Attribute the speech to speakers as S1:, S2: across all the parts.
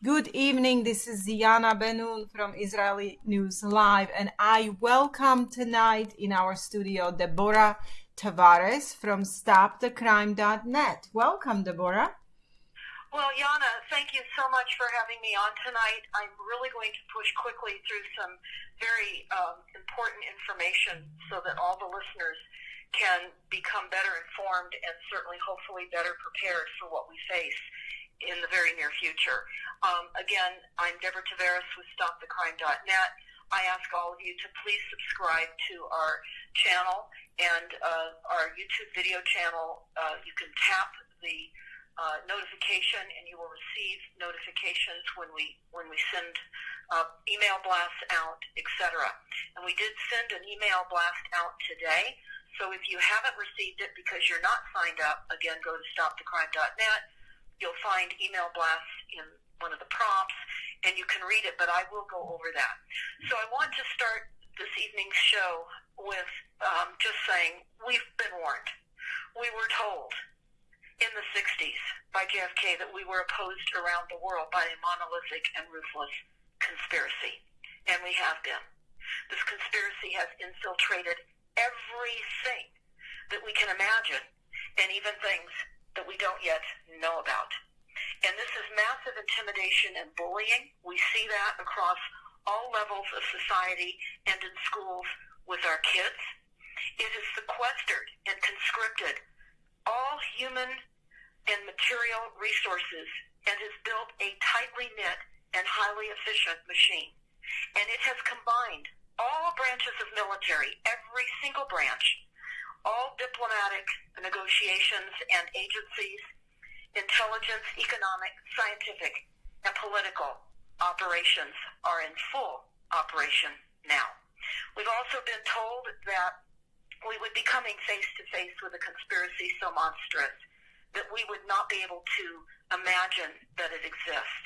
S1: Good evening. This is Ziana Benun from Israeli News Live, and I welcome tonight in our studio Deborah Tavares from StopTheCrime.net. Welcome, Deborah.
S2: Well, Yana, thank you so much for having me on tonight. I'm really going to push quickly through some very um, important information so that all the listeners can become better informed and certainly, hopefully, better prepared for what we face in the very near future. Um, again, I'm Deborah Tavares with StopTheCrime.net. I ask all of you to please subscribe to our channel and uh, our YouTube video channel. Uh, you can tap the uh, notification, and you will receive notifications when we when we send uh, email blasts out, etc. And we did send an email blast out today. So if you haven't received it because you're not signed up, again, go to stopthecrime.net. You'll find email blasts in one of the prompts, and you can read it. But I will go over that. So I want to start this evening's show with um, just saying we've been warned. We were told in the 60s by JFK that we were opposed around the world by a monolithic and ruthless conspiracy. And we have been. This conspiracy has infiltrated everything that we can imagine and even things that we don't yet know about. And this is massive intimidation and bullying. We see that across all levels of society and in schools with our kids. It has sequestered and conscripted all human and material resources and has built a tightly knit and highly efficient machine. And it has combined all branches of military, every single branch, all diplomatic negotiations and agencies, intelligence, economic, scientific, and political operations are in full operation now. We've also been told that we would be coming face to face with a conspiracy so monstrous that we would not be able to imagine that it exists.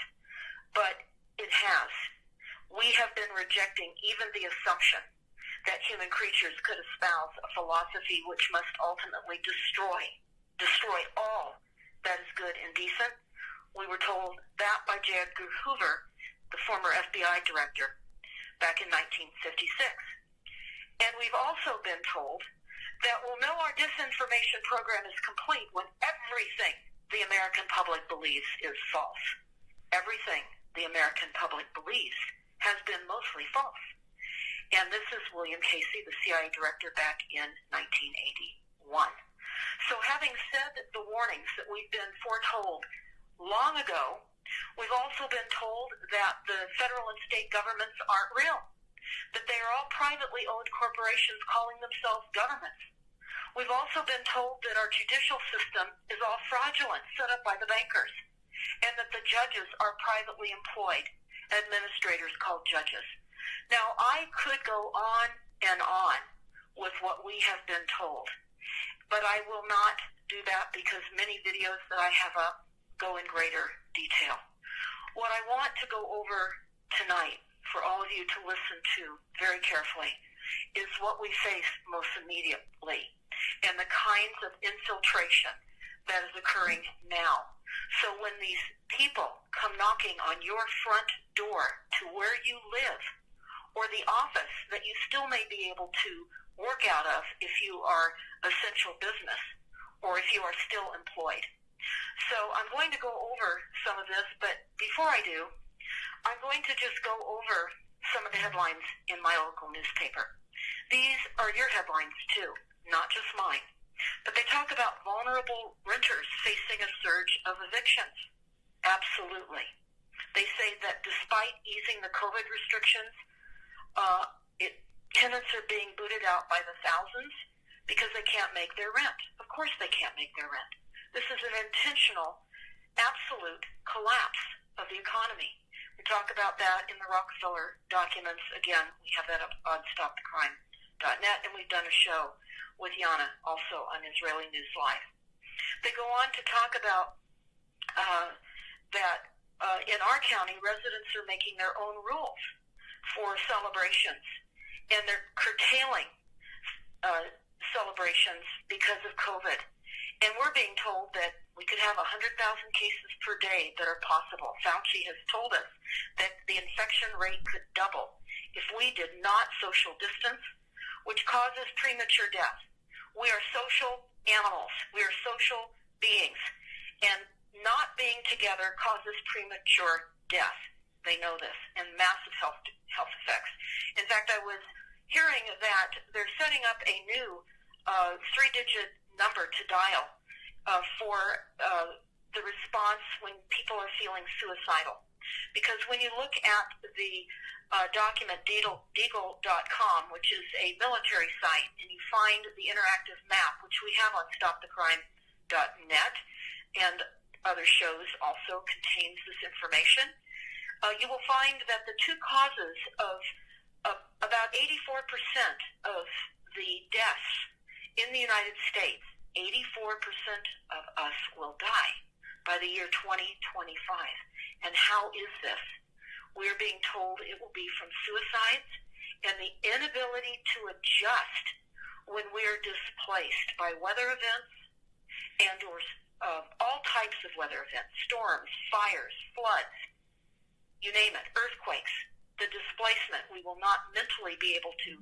S2: But it has. We have been rejecting even the assumption that human creatures could espouse a philosophy which must ultimately destroy, destroy all that is good and decent. We were told that by J. Edgar Hoover, the former FBI director, back in 1956. And we've also been told that we'll know our disinformation program is complete when everything the American public believes is false. Everything the American public believes has been mostly false. And this is William Casey, the CIA director back in 1981. So having said the warnings that we've been foretold long ago, we've also been told that the federal and state governments aren't real that they are all privately owned corporations calling themselves governments. We've also been told that our judicial system is all fraudulent, set up by the bankers, and that the judges are privately employed administrators called judges. Now, I could go on and on with what we have been told, but I will not do that because many videos that I have up go in greater detail. What I want to go over tonight for all of you to listen to very carefully is what we face most immediately and the kinds of infiltration that is occurring now. So when these people come knocking on your front door to where you live or the office that you still may be able to work out of if you are essential business or if you are still employed. So I'm going to go over some of this, but before I do, I'm going to just go over some of the headlines in my local newspaper. These are your headlines too, not just mine. But they talk about vulnerable renters facing a surge of evictions. Absolutely. They say that despite easing the COVID restrictions, uh, it, tenants are being booted out by the thousands because they can't make their rent. Of course they can't make their rent. This is an intentional, absolute collapse of the economy. We talk about that in the Rockefeller documents. Again, we have that up on StopTheCrime.net, and we've done a show with Yana also on Israeli News Live. They go on to talk about uh, that uh, in our county, residents are making their own rules for celebrations, and they're curtailing uh, celebrations because of COVID. And we're being told that We could have 100,000 cases per day that are possible. Fauci has told us that the infection rate could double if we did not social distance, which causes premature death. We are social animals. We are social beings. And not being together causes premature death. They know this and massive health health effects. In fact, I was hearing that they're setting up a new uh, three-digit number to dial uh, for uh, the response when people are feeling suicidal. Because when you look at the uh, document Deagle.com, which is a military site, and you find the interactive map, which we have on StopTheCrime.net, and other shows also contains this information uh, you will find that the two causes of, of about 84% of the deaths in the United States, 84% of us will die by the year 2025. And how is this? We're being told it will be from suicides and the inability to adjust when we're displaced by weather events and or uh, all types of weather events, storms, fires, floods, you name it, earthquakes, the displacement. We will not mentally be able to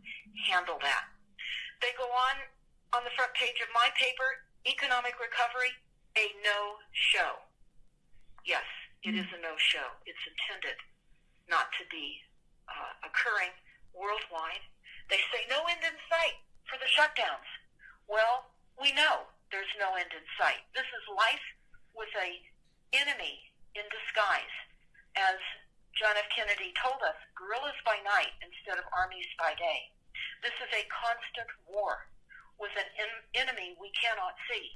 S2: handle that. They go on on the front page of my paper, Economic Recovery, a no show. Yes, it is a no show. It's intended not to be uh, occurring worldwide. They say no end in sight for the shutdowns. Well, we know there's no end in sight. This is life with a enemy in disguise, as John F. Kennedy told us, guerrillas by night instead of armies by day. This is a constant war with an en- enemy we cannot see,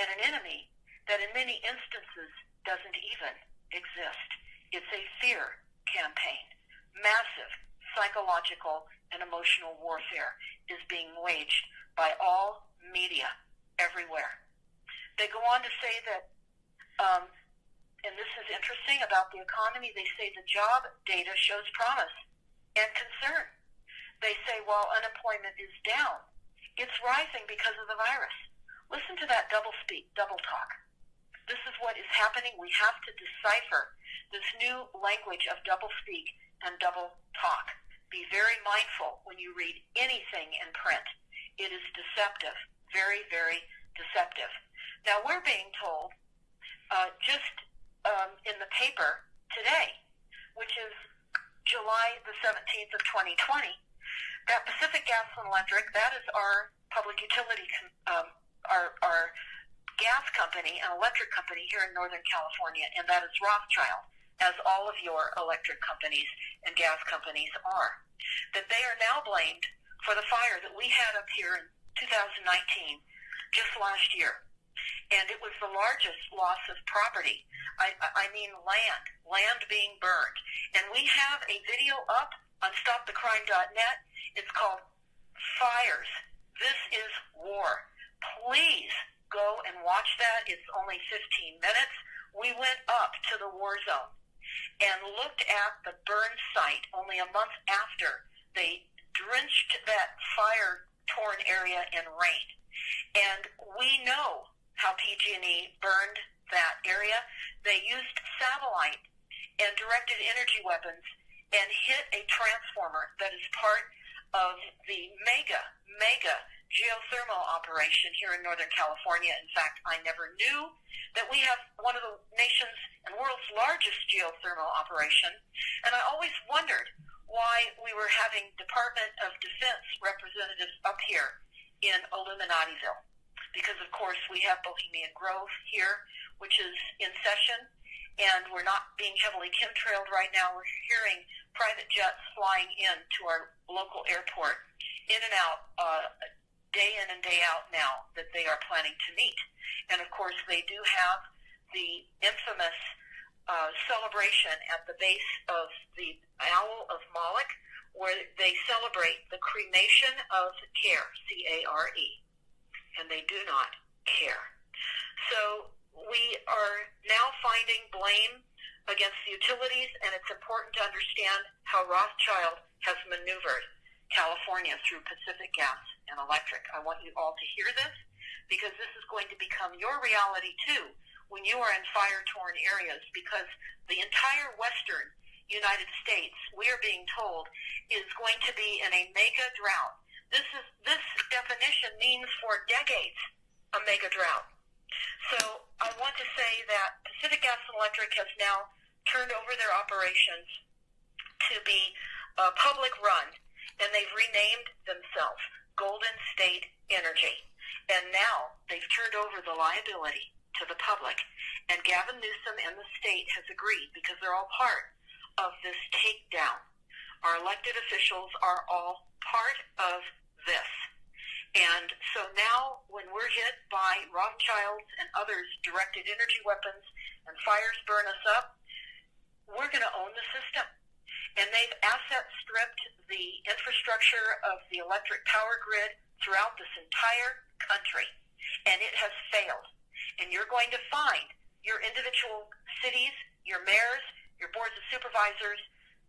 S2: and an enemy that in many instances doesn't even exist. It's a fear campaign. Massive psychological and emotional warfare is being waged by all media everywhere. They go on to say that um, and this is interesting about the economy, they say the job data shows promise and concern. They say while unemployment is down, it's rising because of the virus. Listen to that double speak, double talk. This is what is happening. We have to decipher this new language of double speak and double talk. Be very mindful when you read anything in print. It is deceptive, very, very deceptive. Now we're being told uh, just um, in the paper today, which is July the 17th of 2020, that Pacific Gas and Electric, that is our public utility, um, our, our gas company and electric company here in Northern California, and that is Rothschild, as all of your electric companies and gas companies are, that they are now blamed for the fire that we had up here in 2019, just last year and it was the largest loss of property. I, I mean land, land being burned. And we have a video up on StopTheCrime.net. It's called Fires. This is War. Please go and watch that. It's only 15 minutes. We went up to the war zone and looked at the burn site only a month after they drenched that fire torn area in rain. And we know how PG&E burned that area. They used satellite and directed energy weapons and hit a transformer that is part of the mega, mega geothermal operation here in Northern California. In fact, I never knew that we have one of the nation's and world's largest geothermal operation. And I always wondered why we were having Department of Defense representatives up here in Illuminativille because of course we have Bohemian Grove here, which is in session, and we're not being heavily chemtrailed right now. We're hearing private jets flying in to our local airport, in and out, uh, day in and day out now that they are planning to meet. And of course, they do have the infamous uh, celebration at the base of the Owl of Moloch, where they celebrate the cremation of care, C-A-R-E and they do not care. So we are now finding blame against the utilities, and it's important to understand how Rothschild has maneuvered California through Pacific Gas and Electric. I want you all to hear this because this is going to become your reality too when you are in fire-torn areas because the entire western United States, we are being told, is going to be in a mega drought. This is this definition means for decades a mega drought. So I want to say that Pacific Gas and Electric has now turned over their operations to be uh, public run, and they've renamed themselves Golden State Energy. And now they've turned over the liability to the public. And Gavin Newsom and the state has agreed because they're all part of this takedown. Our elected officials are all part of this. And so now, when we're hit by Rothschilds and others directed energy weapons and fires burn us up, we're going to own the system. And they've asset stripped the infrastructure of the electric power grid throughout this entire country. And it has failed. And you're going to find your individual cities, your mayors, your boards of supervisors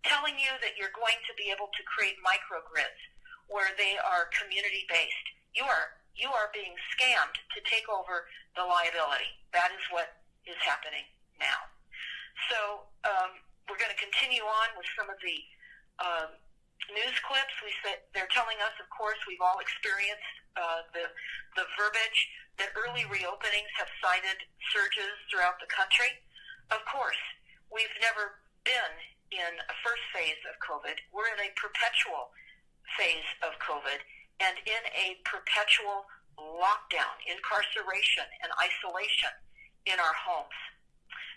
S2: telling you that you're going to be able to create microgrids where they are community based. You are you are being scammed to take over the liability. That is what is happening now. So um, we're going to continue on with some of the um, news clips. We said they're telling us, of course, we've all experienced uh, the the verbiage that early reopenings have cited surges throughout the country. Of course, we've never been in a first phase of COVID. We're in a perpetual phase of COVID and in a perpetual lockdown, incarceration, and isolation in our homes.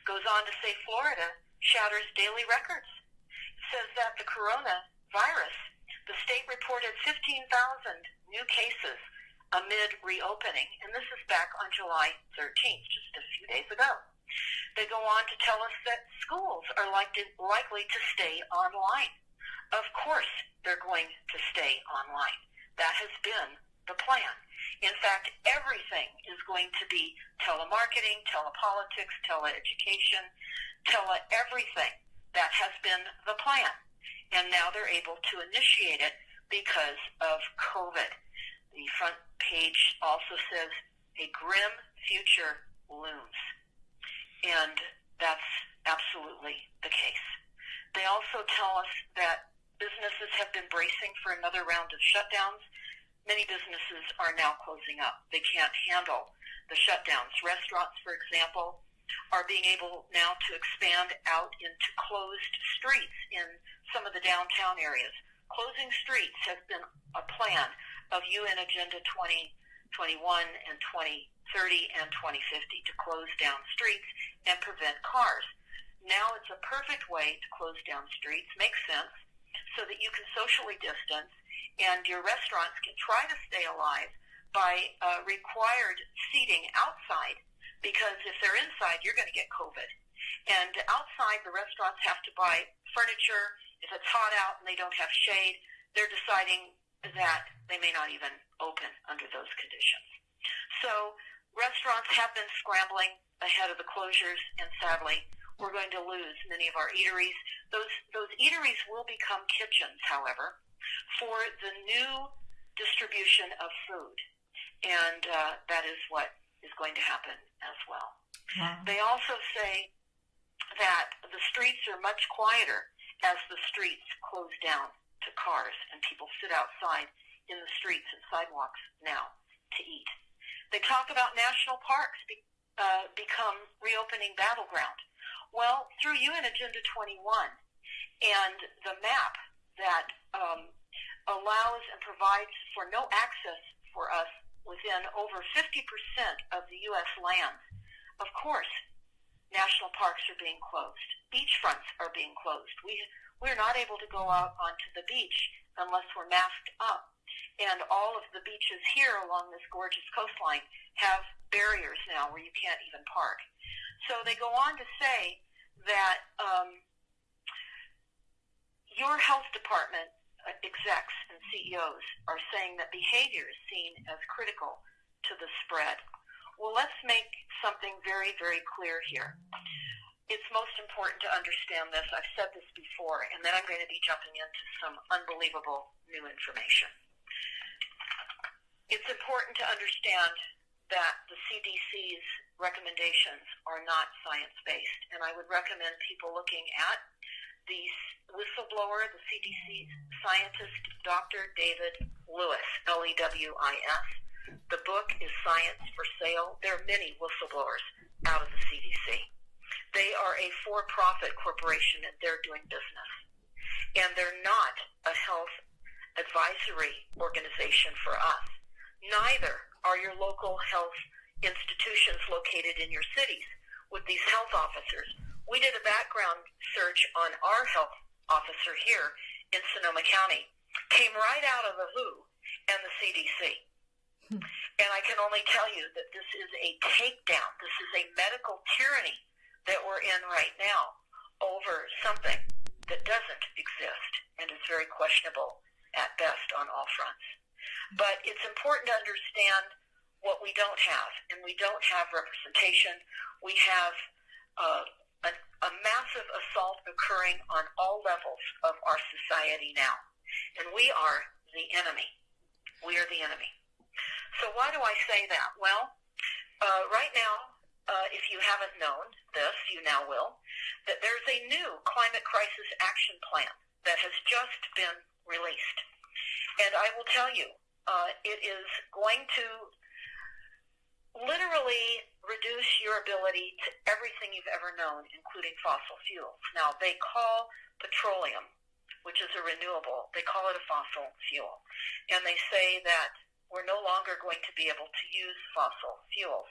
S2: Goes on to say Florida shatters daily records. Says that the coronavirus, the state reported 15,000 new cases amid reopening, and this is back on July 13th, just a few days ago. They go on to tell us that schools are likely, likely to stay online. Of course, they're going to stay online. That has been the plan. In fact, everything is going to be telemarketing, telepolitics, teleeducation, tele everything. That has been the plan. And now they're able to initiate it because of COVID. The front page also says a grim future looms. And that's absolutely the case. They also tell us that businesses have been bracing for another round of shutdowns. Many businesses are now closing up. They can't handle the shutdowns. Restaurants, for example, are being able now to expand out into closed streets in some of the downtown areas. Closing streets has been a plan of UN Agenda 2021 and 20 30 and 2050 to close down streets and prevent cars. Now it's a perfect way to close down streets, makes sense, so that you can socially distance and your restaurants can try to stay alive by uh, required seating outside because if they're inside, you're going to get COVID. And outside, the restaurants have to buy furniture. If it's hot out and they don't have shade, they're deciding that they may not even open under those conditions. So restaurants have been scrambling ahead of the closures, and sadly, we're going to lose many of our eateries. Those those eateries will become kitchens, however, for the new distribution of food, and uh, that is what is going to happen as well. Wow. They also say that the streets are much quieter as the streets close down to cars and people sit outside in the streets and sidewalks now to eat. They talk about national parks be, uh, become reopening battleground. Well, through UN Agenda 21 and the map that um, allows and provides for no access for us within over 50% of the U.S. lands, of course, national parks are being closed. Beachfronts are being closed. We, we're not able to go out onto the beach unless we're masked up and all of the beaches here along this gorgeous coastline have barriers now where you can't even park. So they go on to say that um, your health department uh, execs and CEOs are saying that behavior is seen as critical to the spread. Well, let's make something very, very clear here. It's most important to understand this. I've said this before, and then I'm going to be jumping into some unbelievable new information it's important to understand that the CDC's recommendations are not science based. And I would recommend people looking at the whistleblower, the CDC scientist, Dr. David Lewis, L E W I S. The book is Science for Sale. There are many whistleblowers out of the CDC. They are a for profit corporation and they're doing business. And they're not a health advisory organization for us. Neither are your local health institutions located in your cities with these health officers. We did a background search on our health officer here in Sonoma County. Came right out of the WHO and the CDC. Hmm. And I can only tell you that this is a takedown. This is a medical tyranny that we're in right now over something that doesn't exist and is very questionable at best on all fronts. But it's important to understand what we don't have, and we don't have representation. We have uh, a, a massive assault occurring on all levels of our society now, and we are the enemy. We are the enemy. So why do I say that? Well, uh, right now, uh, if you haven't known this, you now will, that there's a new climate crisis action plan that has just been released. And I will tell you, uh, it is going to literally reduce your ability to everything you've ever known, including fossil fuels. Now, they call petroleum, which is a renewable, they call it a fossil fuel. And they say that we're no longer going to be able to use fossil fuels.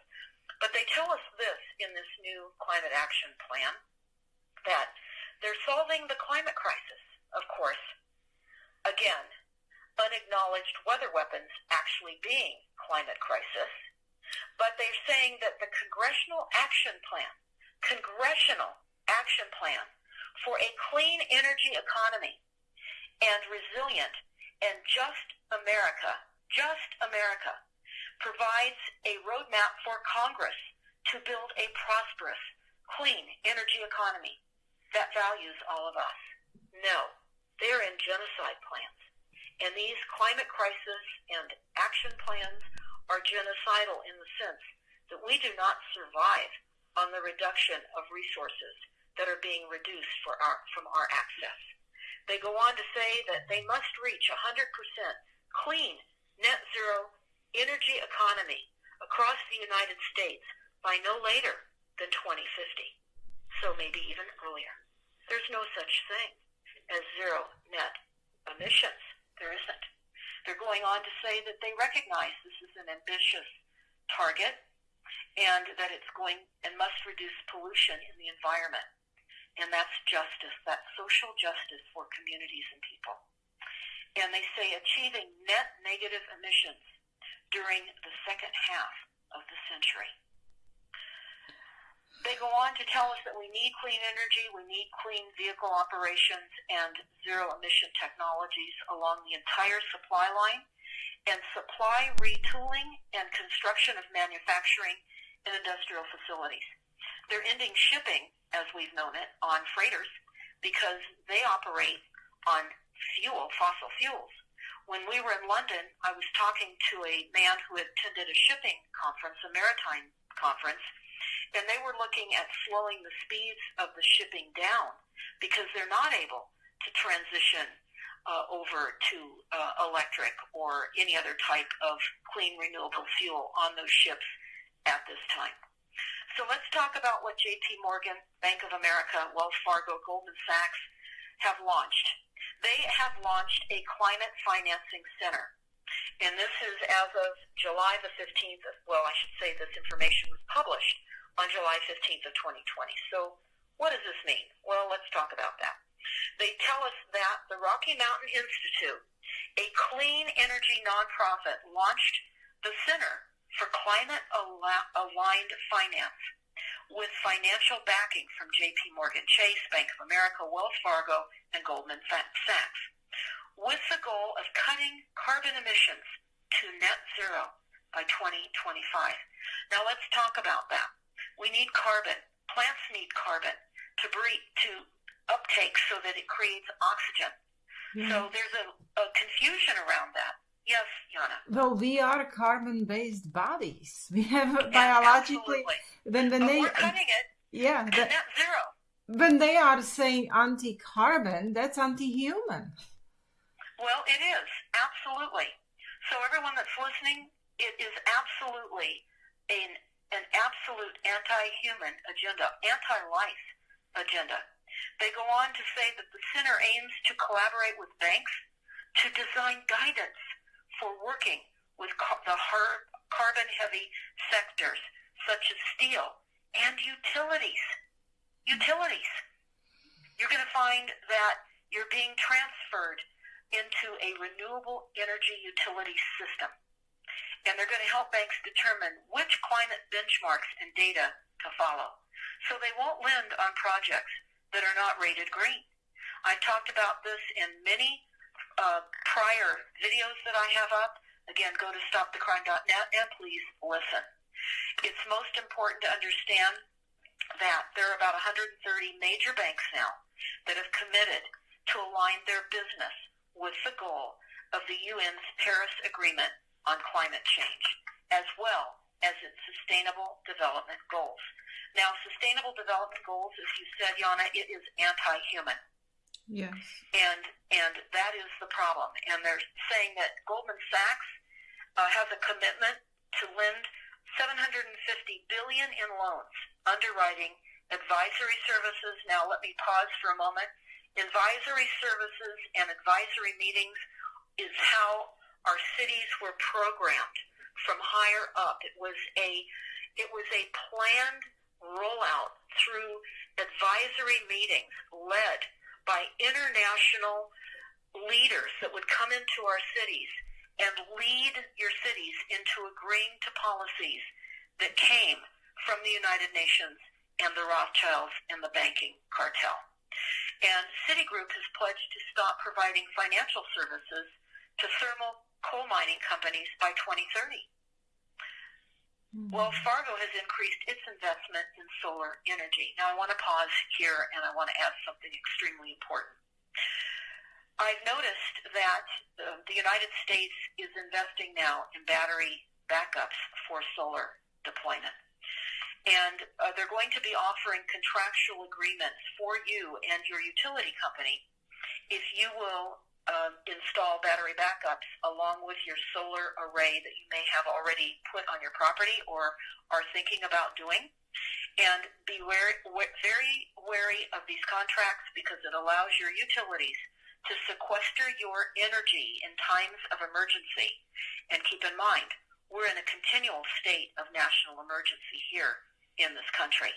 S2: But they tell us this in this new climate action plan that they're solving the climate crisis, of course. Again, unacknowledged weather weapons actually being climate crisis but they're saying that the Congressional Action Plan, Congressional Action Plan for a clean energy economy and resilient and just America, just America, provides a roadmap for Congress to build a prosperous, clean energy economy that values all of us. No, they're in genocide plans. And these climate crisis and action plans are genocidal in the sense that we do not survive on the reduction of resources that are being reduced for our, from our access. They go on to say that they must reach 100% clean, net zero energy economy across the United States by no later than 2050. So maybe even earlier. There's no such thing as zero net emissions. There isn't. They're going on to say that they recognize this is an ambitious target and that it's going and must reduce pollution in the environment. And that's justice, that's social justice for communities and people. And they say achieving net negative emissions during the second half of the century. They go on to tell us that we need clean energy, we need clean vehicle operations and zero emission technologies along the entire supply line, and supply retooling and construction of manufacturing and industrial facilities. They're ending shipping, as we've known it, on freighters because they operate on fuel, fossil fuels. When we were in London, I was talking to a man who attended a shipping conference, a maritime conference, and they were looking at slowing the speeds of the shipping down because they're not able to transition uh, over to uh, electric or any other type of clean renewable fuel on those ships at this time. So let's talk about what JP Morgan, Bank of America, Wells Fargo, Goldman Sachs have launched. They have launched a climate financing center. And this is as of July the 15th. Well, I should say this information was published on July 15th of 2020. So what does this mean? Well, let's talk about that. They tell us that the Rocky Mountain Institute, a clean energy nonprofit, launched the Center for Climate Aligned Finance with financial backing from JP Morgan Chase, Bank of America, Wells Fargo, and Goldman Sachs, with the goal of cutting carbon emissions to net zero by 2025. Now let's talk about that. We need carbon. Plants need carbon to breathe, to uptake so that it creates oxygen. So there's a, a confusion around that. Yes, Yana.
S1: Well, we are carbon-based bodies. We have biologically
S2: Absolutely.
S1: when when
S2: But
S1: they
S2: we're cutting it
S1: yeah that,
S2: net zero.
S1: when they are saying anti-carbon, that's anti-human.
S2: Well, it is absolutely. So everyone that's listening, it is absolutely an an absolute anti-human agenda, anti-life agenda. They go on to say that the center aims to collaborate with banks to design guidance for working with the carbon-heavy sectors such as steel and utilities. Utilities. You're going to find that you're being transferred into a renewable energy utility system. And they're going to help banks determine which climate benchmarks and data to follow. So they won't lend on projects that are not rated green. I talked about this in many uh, prior videos that I have up. Again, go to stopthecrime.net and please listen. It's most important to understand that there are about 130 major banks now that have committed to align their business with the goal of the UN's Paris Agreement on climate change, as well as its sustainable development goals. Now, sustainable development goals, as you said, Yana, it is anti-human.
S1: Yes.
S2: And and that is the problem. And they're saying that Goldman Sachs uh, has a commitment to lend 750 billion in loans, underwriting, advisory services. Now, let me pause for a moment. Advisory services and advisory meetings is how our cities were programmed from higher up. It was a it was a planned rollout through advisory meetings led by international leaders that would come into our cities and lead your cities into agreeing to policies that came from the United Nations and the Rothschilds and the banking cartel. And Citigroup has pledged to stop providing financial services to mining companies by 2030. Wells Fargo has increased its investment in solar energy. Now, I want to pause here and I want to add something extremely important. I've noticed that uh, the United States is investing now in battery backups for solar deployment. And uh, they're going to be offering contractual agreements for you and your utility company if you will um, install battery backups along with your solar array that you may have already put on your property or are thinking about doing. And be wary, very wary of these contracts because it allows your utilities to sequester your energy in times of emergency. And keep in mind, we're in a continual state of national emergency here in this country.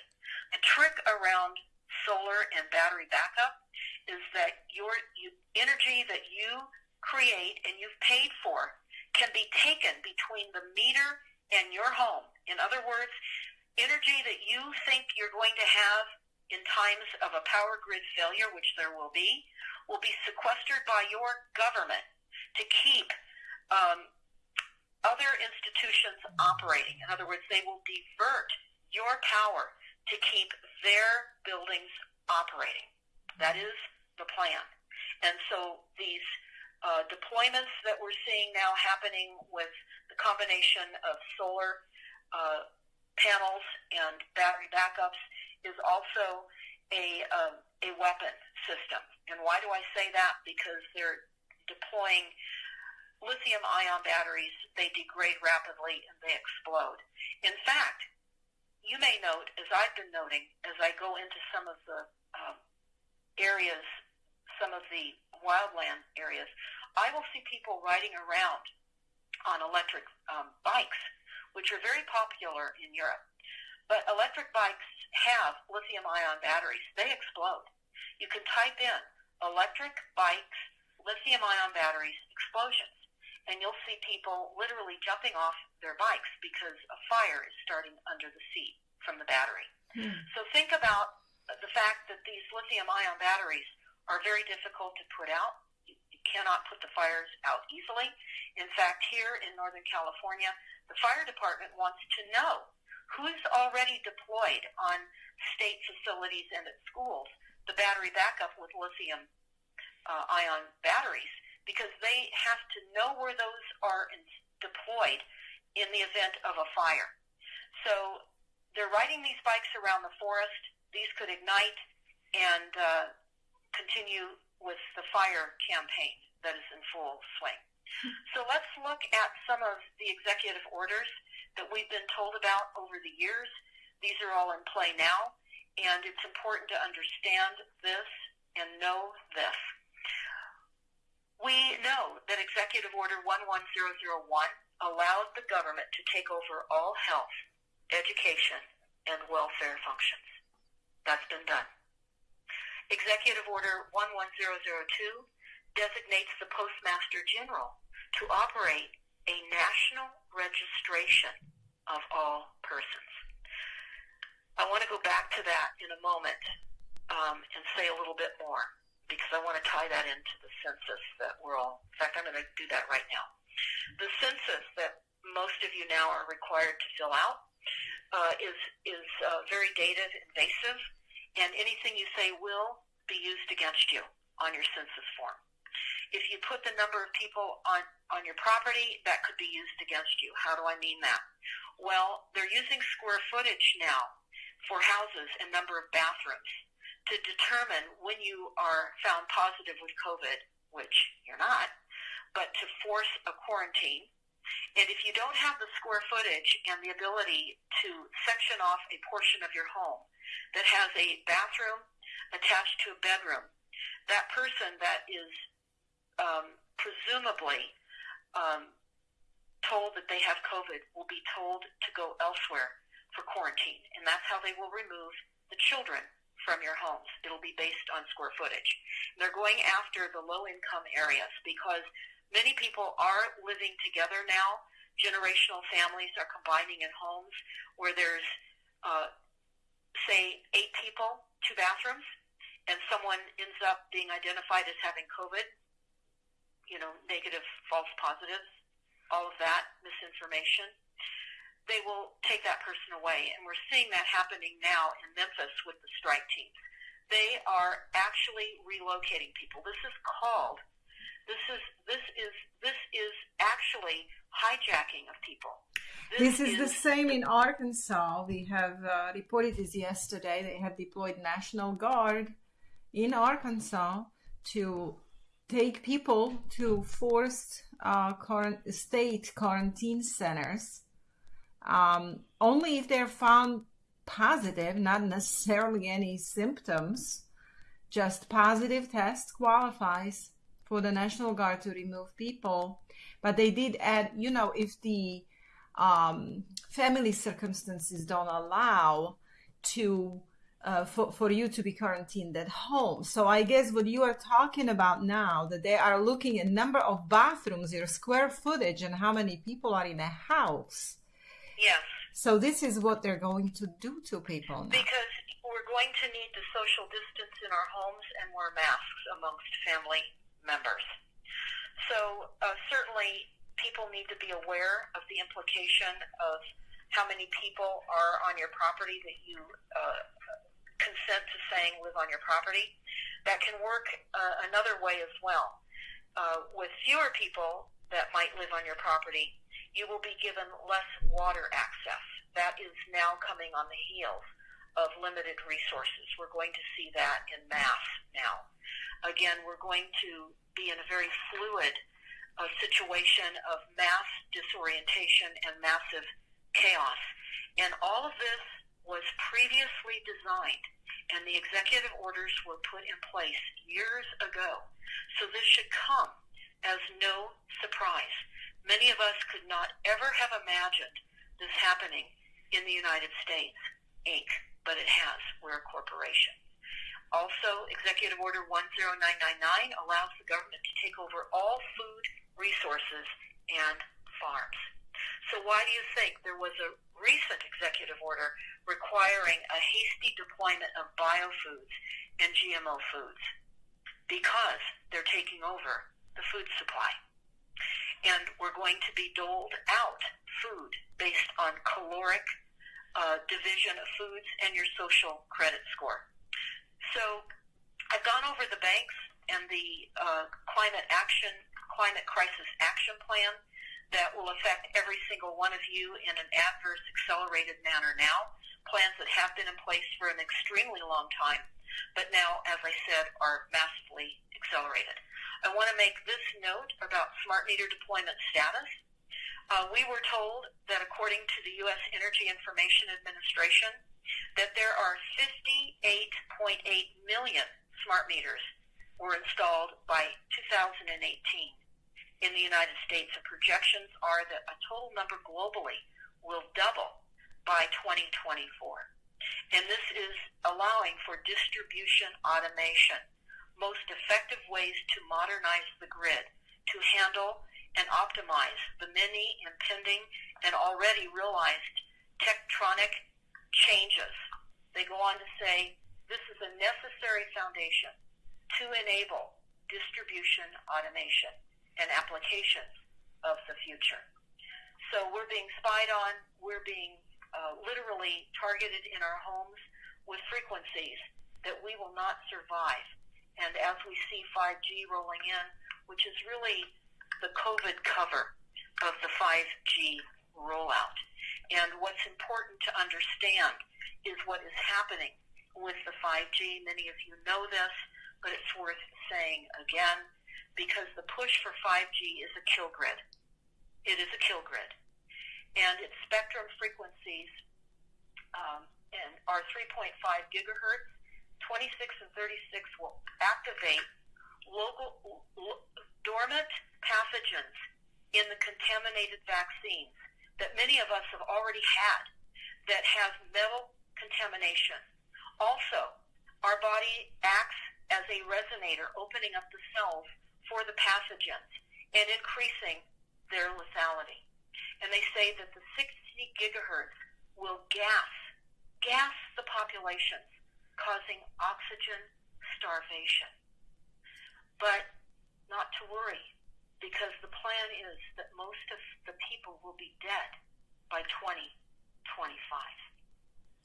S2: The trick around solar and battery backup is that your you, energy that you create and you've paid for can be taken between the meter and your home. In other words, energy that you think you're going to have in times of a power grid failure, which there will be, will be sequestered by your government to keep um, other institutions operating. In other words, they will divert your power to keep their buildings operating. That is the plan. And so these uh, deployments that we're seeing now happening with the combination of solar uh, panels and battery backups is also a, um, a weapon system. And why do I say that? Because they're deploying lithium ion batteries, they degrade rapidly and they explode. In fact, you may note, as I've been noting, as I go into some of the um, areas, some of the wildland areas, I will see people riding around on electric um, bikes, which are very popular in Europe. But electric bikes have lithium ion batteries. They explode. You can type in electric bikes, lithium ion batteries, explosions and you'll see people literally jumping off their bikes because a fire is starting under the seat from the battery. Hmm. So think about the fact that these lithium ion batteries are very difficult to put out. You, you cannot put the fires out easily. In fact, here in Northern California, the fire department wants to know who's already deployed on state facilities and at schools the battery backup with lithium uh, ion batteries because they have to know where those are in, deployed in the event of a fire. So they're riding these bikes around the forest. These could ignite and uh, continue with the fire campaign that is in full swing. So let's look at some of the executive orders that we've been told about over the years. These are all in play now, and it's important to understand this and know this. We know that Executive Order 11001 allowed the government to take over all health, education, and welfare functions. That's been done. Executive Order 11002 designates the Postmaster General to operate a national registration of all persons. I want to go back to that in a moment um, and say a little bit more because I want to tie that into the census that we're all, in fact, I'm going to do that right now. The census that most of you now are required to fill out uh, is, is uh, very dated, invasive, and anything you say will be used against you on your census form. If you put the number of people on, on your property, that could be used against you. How do I mean that? Well, they're using square footage now for houses and number of bathrooms to determine when you are found positive with COVID, which you're not, but to force a quarantine. And if you don't have the square footage and the ability to section off a portion of your home that has a bathroom attached to a bedroom, that person that is um, presumably um, told that they have COVID will be told to go elsewhere for quarantine, and that's how they will remove the children from your homes. It'll be based on square footage. They're going after the low-income areas because many people are living together now. Generational families are combining in homes where there's, uh, say, eight people, two bathrooms, and someone ends up being identified as having COVID you know, negative false positives, all of that misinformation, they will take that person away. And we're seeing that happening now in Memphis with the strike teams. They are actually relocating people. This is called this is this is this is actually hijacking of people.
S1: This, this is, is, the same in Arkansas. We have uh, reported this yesterday. They have deployed National Guard in Arkansas to take people to forced uh, state quarantine centers um, only if they're found positive, not necessarily any symptoms. Just positive test qualifies for the National Guard to remove people. But they did add, you know, if the um, family circumstances don't allow to uh, for, for you to be quarantined at home. So I guess what you are talking about now, that they are looking at number of bathrooms, your square footage, and how many people are in a house.
S2: Yes.
S1: So this is what they're going to do to people now.
S2: Because we're going to need to social distance in our homes and wear masks amongst family members. So uh, certainly people need to be aware of the implication of how many people are on your property that you uh, consent to saying live on your property. That can work uh, another way as well. Uh, with fewer people that might live on your property, you will be given less water access. That is now coming on the heels of limited resources. We're going to see that in mass now. Again, we're going to be in a very fluid uh, situation of mass disorientation and massive chaos. And all of this was previously designed, and the executive orders were put in place years ago. So this should come as no surprise. Many of us could not ever have imagined this happening in the United States, Inc., but it has. We're a corporation. Also, Executive Order 10999 allows the government to take over all food resources and farms. So why do you think there was a recent executive order requiring a hasty deployment of biofoods and GMO foods because they're taking over the food supply. And we're going to be doled out food based on caloric uh, division of foods and your social credit score. So I've gone over the banks and the uh, climate action climate crisis action plan that will affect every single one of you in an adverse, accelerated manner now. Plans that have been in place for an extremely long time, but now, as I said, are massively accelerated. I want to make this note about smart meter deployment status. Uh, we were told that according to the U.S. Energy Information Administration, that there are 58.8 million smart meters were installed by 2018 in the United States, and projections are that a total number globally will double by 2024. And this is allowing for distribution automation, most effective ways to modernize the grid to handle and optimize the many impending and already realized tectonic changes. They go on to say this is a necessary foundation to enable distribution automation and applications of the future. So we're being spied on, we're being uh, literally targeted in our homes with frequencies that we will not survive. And as we see 5G rolling in, which is really the COVID cover of the 5G rollout. And what's important to understand is what is happening with the 5G. Many of you know this, but it's worth saying again because the push for 5G is a kill grid. It is a kill grid. And its spectrum frequencies um, and are 3.5 gigahertz. 26 and 36 will activate local, lo- dormant pathogens in the contaminated vaccines that many of us have already had that have metal contamination. Also, our body acts as a resonator, opening up the cells for the pathogens and increasing their lethality. And they say that the 60 gigahertz will gas, gas the populations, causing oxygen starvation. But not to worry, because the plan is that most of the people will be dead by 2025.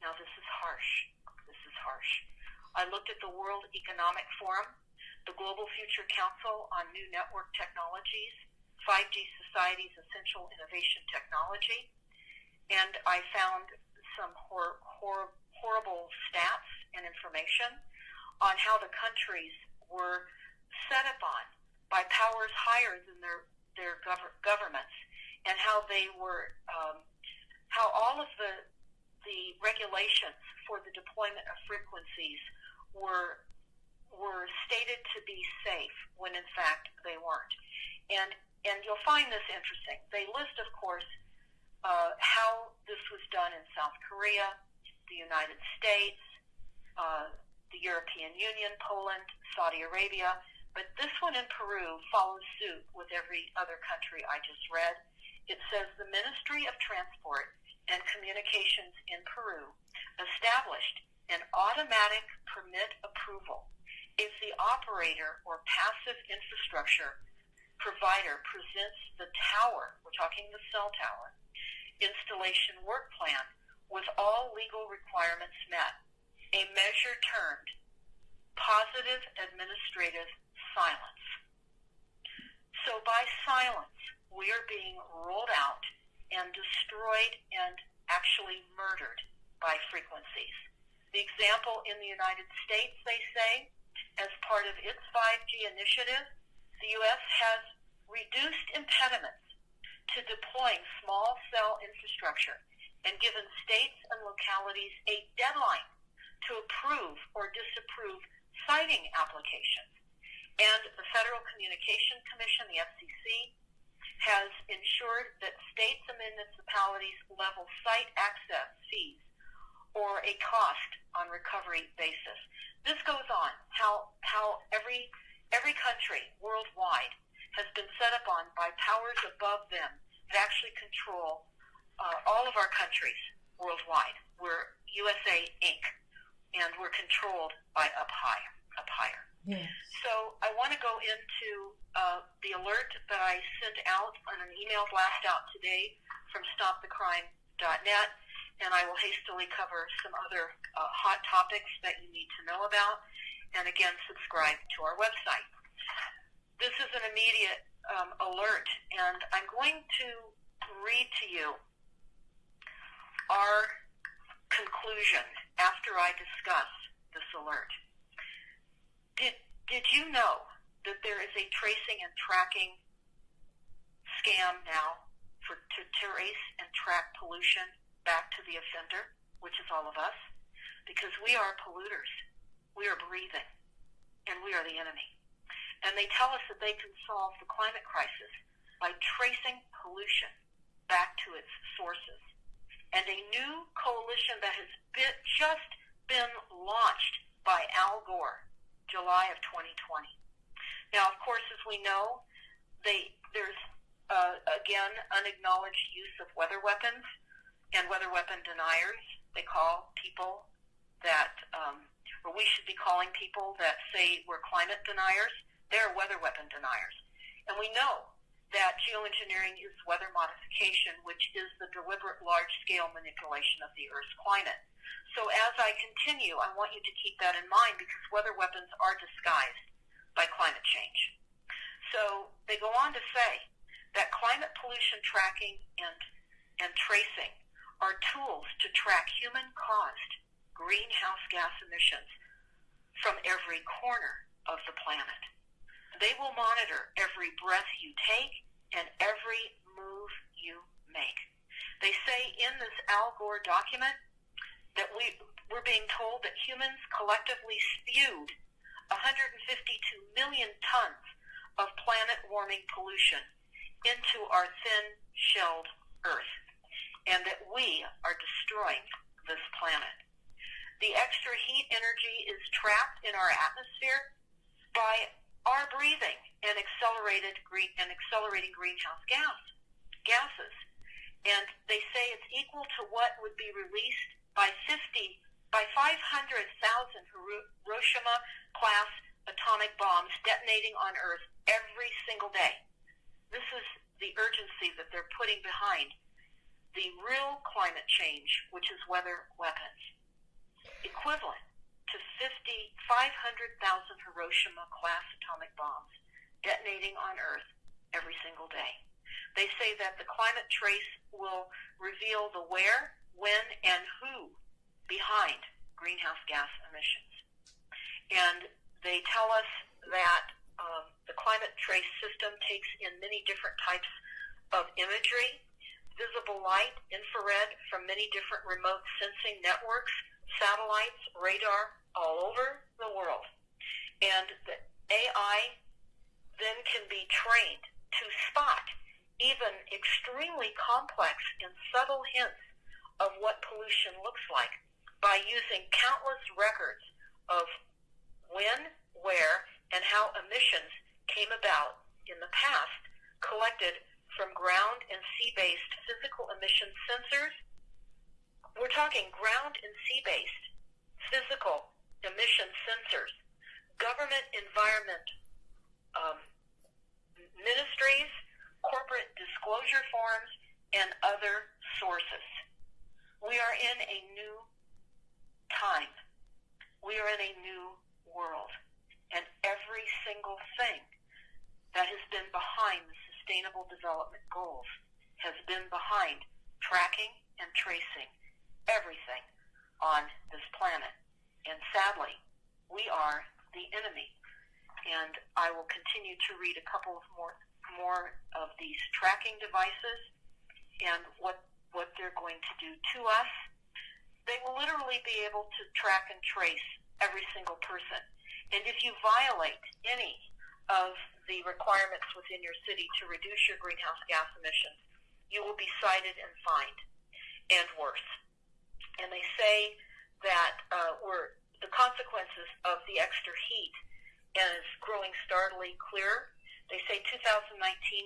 S2: Now, this is harsh. This is harsh. I looked at the World Economic Forum the Global Future Council on New Network Technologies, 5G Society's Essential Innovation Technology, and I found some hor- hor- horrible stats and information on how the countries were set upon by powers higher than their their gov- governments, and how they were um, how all of the the regulations for the deployment of frequencies were were stated to be safe when in fact they weren't. And and you'll find this interesting. They list, of course, uh, how this was done in South Korea, the United States, uh, the European Union, Poland, Saudi Arabia, but this one in Peru follows suit with every other country I just read. It says the Ministry of Transport and Communications in Peru established an automatic permit approval if the operator or passive infrastructure provider presents the tower, we're talking the cell tower, installation work plan with all legal requirements met, a measure termed positive administrative silence. So by silence, we are being rolled out and destroyed and actually murdered by frequencies. The example in the United States, they say, as part of its 5G initiative, the U.S. has reduced impediments to deploying small cell infrastructure and given states and localities a deadline to approve or disapprove siting applications. And the Federal Communication Commission, the FCC, has ensured that states and municipalities level site access fees or a cost on recovery basis. This goes on how how every every country worldwide has been set up on by powers above them that actually control uh, all of our countries worldwide. We're USA Inc. and we're controlled by up high, up higher.
S1: Yes.
S2: So I want to go into uh, the alert that I sent out on an email blast out today from StopTheCrime.net and I will hastily cover some other uh, hot topics that you need to know about, and again, subscribe to our website. This is an immediate um, alert, and I'm going to read to you our conclusion after I discuss this alert. Did, did you know that there is a tracing and tracking scam now for to trace and track pollution back to the offender, which is all of us, because we are polluters. We are breathing, and we are the enemy. And they tell us that they can solve the climate crisis by tracing pollution back to its sources. And a new coalition that has been, just been launched by Al Gore, July of 2020. Now, of course, as we know, they, there's uh, again unacknowledged use of weather weapons and weather weapon deniers. They call people that, um, or we should be calling people that say we're climate deniers. They're weather weapon deniers. And we know that geoengineering is weather modification, which is the deliberate large-scale manipulation of the Earth's climate. So as I continue, I want you to keep that in mind because weather weapons are disguised by climate change. So they go on to say that climate pollution tracking and, and tracing are tools to track human-caused greenhouse gas emissions from every corner of the planet. They will monitor every breath you take and every move you make. They say in this Al Gore document that we, we're being told that humans collectively spewed 152 million tons of planet warming pollution into our thin-shelled Earth, and that we are destroying this planet. The extra heat energy is trapped in our atmosphere by our breathing and accelerated green and accelerating greenhouse gas gases. And they say it's equal to what would be released by 50 by 500,000 Hiroshima class atomic bombs detonating on Earth every single day. This is the urgency that they're putting behind the real climate change, which is weather weapons, equivalent to 50, 500,000 Hiroshima class atomic bombs detonating on Earth every single day. They say that the climate trace will reveal the where, when, and who behind greenhouse gas emissions. And they tell us that um, the climate trace system takes in many different types of imagery, visible light, infrared from many different remote sensing networks, satellites, radar, all over the world. And the AI then can be trained to spot even extremely complex and subtle hints of what pollution looks like by using countless records of when, where, and how emissions came about in the past collected from ground and sea-based physical emission sensors. We're talking ground and sea-based physical emission sensors, government environment um, ministries, corporate disclosure forms, and other sources. We are in a new time. We are in a new world. And every single thing that has been behind the Sustainable Development Goals has been behind tracking and tracing everything on this planet. And sadly, we are the enemy. And I will continue to read a couple of more more of these tracking devices and what what they're going to do to us. They will literally be able to track and trace every single person. And if you violate any of the requirements within your city to reduce your greenhouse gas emissions, you will be cited and fined, and worse. And they say that uh, we're, the consequences of the extra heat is growing startlingly clear. They say 2019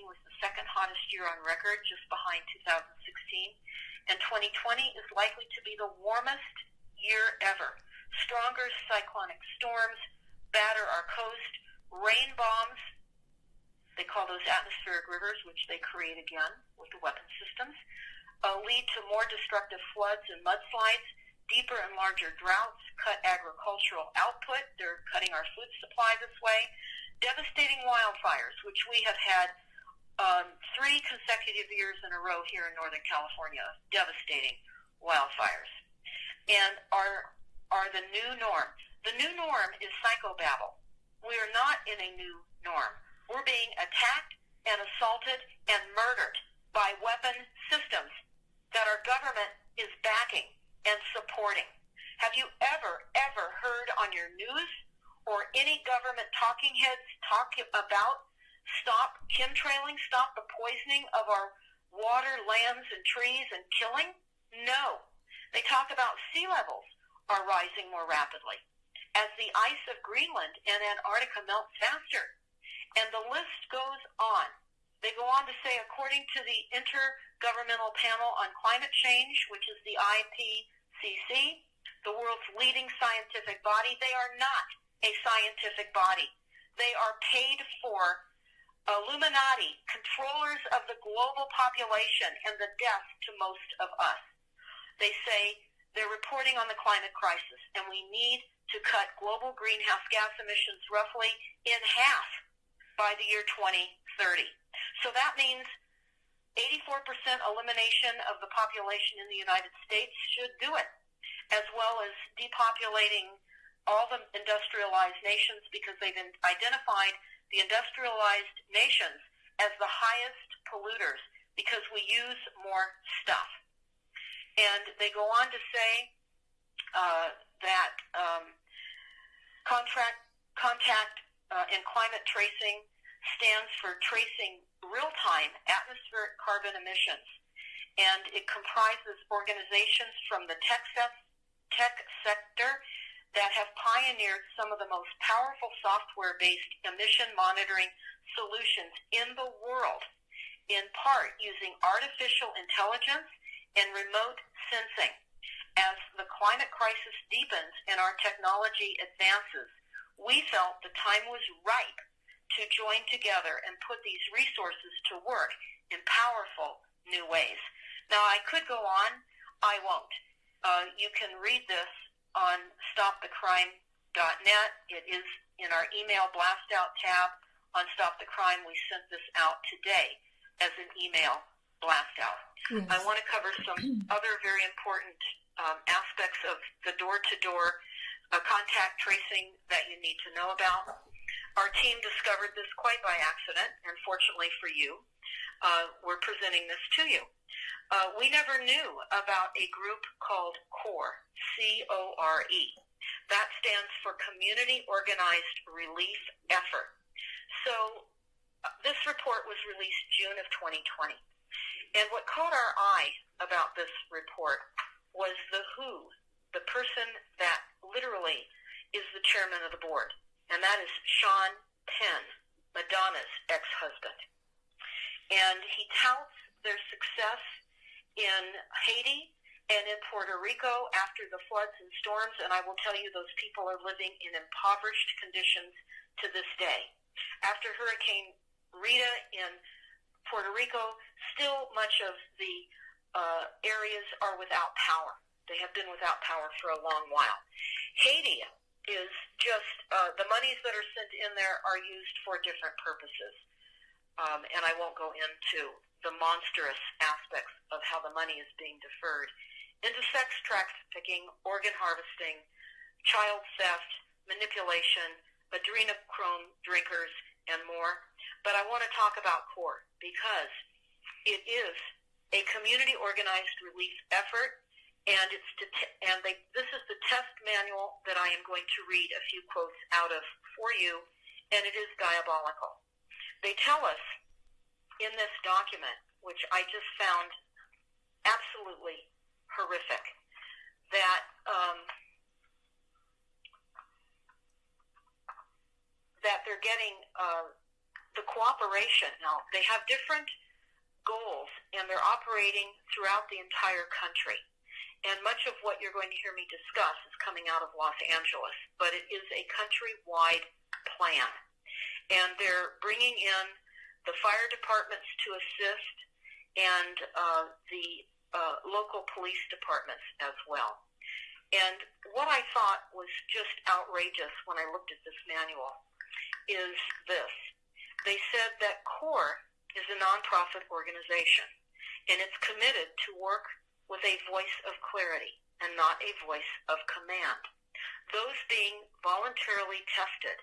S2: was the second hottest year on record, just behind 2016, and 2020 is likely to be the warmest year ever. Stronger cyclonic storms batter our coast, rain bombs, they call those atmospheric rivers, which they create again with the weapon systems, uh, lead to more destructive floods and mudslides, deeper and larger droughts, cut agricultural output. They're cutting our food supply this way. Devastating wildfires, which we have had um, three consecutive years in a row here in Northern California, devastating wildfires, and are are the new norm. The new norm is psychobabble. We are not in a new norm. We're being attacked and assaulted and murdered by weapon systems that our government is backing and supporting. Have you ever, ever heard on your news or any government talking heads talk about stop chemtrailing, stop the poisoning of our water, lands, and trees and killing? No. They talk about sea levels are rising more rapidly as the ice of Greenland and Antarctica melts faster. And the list goes on. They go on to say, according to the Intergovernmental Panel on Climate Change, which is the IPCC, the world's leading scientific body, they are not a scientific body. They are paid for Illuminati, controllers of the global population and the death to most of us. They say they're reporting on the climate crisis, and we need to cut global greenhouse gas emissions roughly in half by the year 2030. So that means 84% elimination of the population in the United States should do it, as well as depopulating all the industrialized nations because they've identified the industrialized nations as the highest polluters because we use more stuff. And they go on to say uh, that um, contract, contact uh, and climate tracing stands for tracing real-time atmospheric carbon emissions. And it comprises organizations from the tech, se- tech sector that have pioneered some of the most powerful software-based emission monitoring solutions in the world, in part using artificial intelligence and remote sensing. As the climate crisis deepens and our technology advances, we felt the time was ripe to join together and put these resources to work in powerful new ways. Now, I could go on. I won't. Uh, you can read this on stopthecrime.net. It is in our email blast out tab on Stop the Crime. We sent this out today as an email blast out. Yes. I want to cover some other very important um, aspects of the door-to-door uh, contact tracing that you need to know about. Our team discovered this quite by accident, and fortunately for you, uh, we're presenting this to you. Uh, we never knew about a group called CORE, C-O-R-E. That stands for Community Organized Relief Effort. So uh, this report was released June of 2020. And what caught our eye about this report was the who, the person that literally is the chairman of the board, and that is Sean Penn, Madonna's ex-husband. And he touts their success in Haiti and in Puerto Rico after the floods and storms, and I will tell you those people are living in impoverished conditions to this day. After Hurricane Rita in Puerto Rico, still much of the uh, areas are without power. They have been without power for a long while. Haiti is just, uh, the monies that are sent in there are used for different purposes. Um, and I won't go into the monstrous aspects of how the money is being deferred into sex trafficking, organ harvesting, child theft, manipulation, adrenochrome drinkers, and more. But I want to talk about CORE because it is a community organized relief effort, and it's to t- and they, this is the test manual that I am going to read a few quotes out of for you, and it is diabolical. They tell us in this document, which I just found absolutely horrific, that um, that they're getting uh, the cooperation. Now they have different goals, and they're operating throughout the entire country. And much of what you're going to hear me discuss is coming out of Los Angeles, but it is a countrywide plan. And they're bringing in the fire departments to assist and uh, the uh, local police departments as well. And what I thought was just outrageous when I looked at this manual is this. They said that CORE is a nonprofit organization, and it's committed to work with a voice of clarity and not a voice of command. Those being voluntarily tested,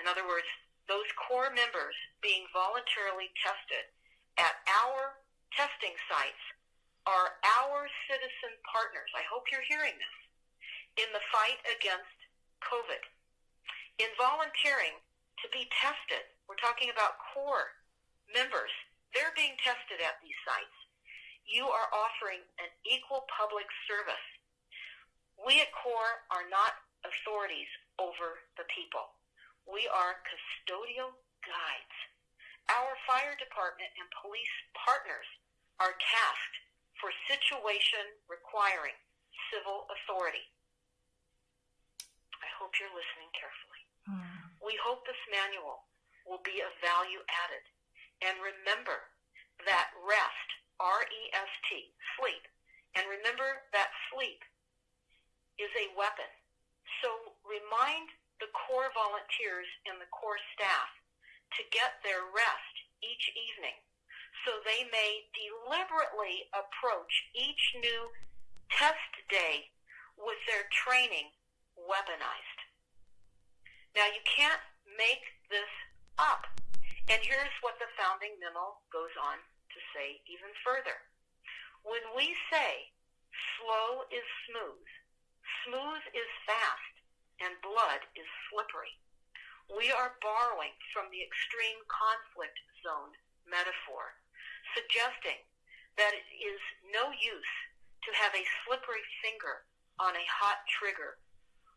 S2: in other words, those core members being voluntarily tested at our testing sites are our citizen partners. I hope you're hearing this in the fight against COVID. In volunteering to be tested, we're talking about core members. They're being tested at these sites. You are offering an equal public service. We at CORE are not authorities over the people. We are custodial guides. Our fire department and police partners are tasked for situation requiring civil authority. I hope you're listening carefully. Mm. We hope this manual will be of value added. And remember that rest, R-E-S-T, sleep. And remember that sleep is a weapon. So remind the core volunteers and the core staff to get their rest each evening so they may deliberately approach each new test day with their training weaponized. Now you can't make this up. And here's what the founding memo goes on to say even further. When we say slow is smooth, smooth is fast, and blood is slippery, we are borrowing from the extreme conflict zone metaphor suggesting that it is no use to have a slippery finger on a hot trigger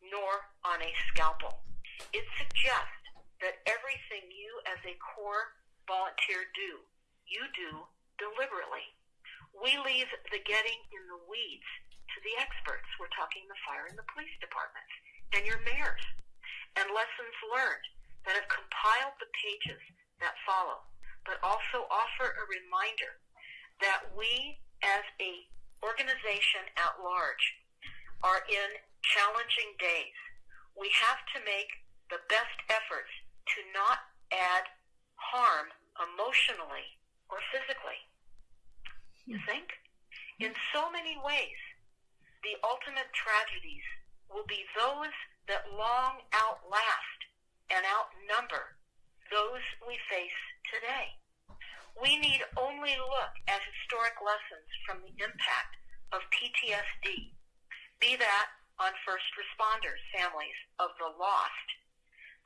S2: nor on a scalpel. It suggests that everything you as a core volunteer do, you do deliberately. We leave the getting in the weeds to the experts. We're talking the fire and the police departments and your mayors and lessons learned that have compiled the pages that follow but also offer a reminder that we as a organization at large are in challenging days. We have to make the best efforts to not add harm emotionally or physically. You hmm. think? In so many ways, the ultimate tragedies will be those that long outlast and outnumber those we face today. We need only look at historic lessons from the impact of PTSD, be that on first responders, families of the lost,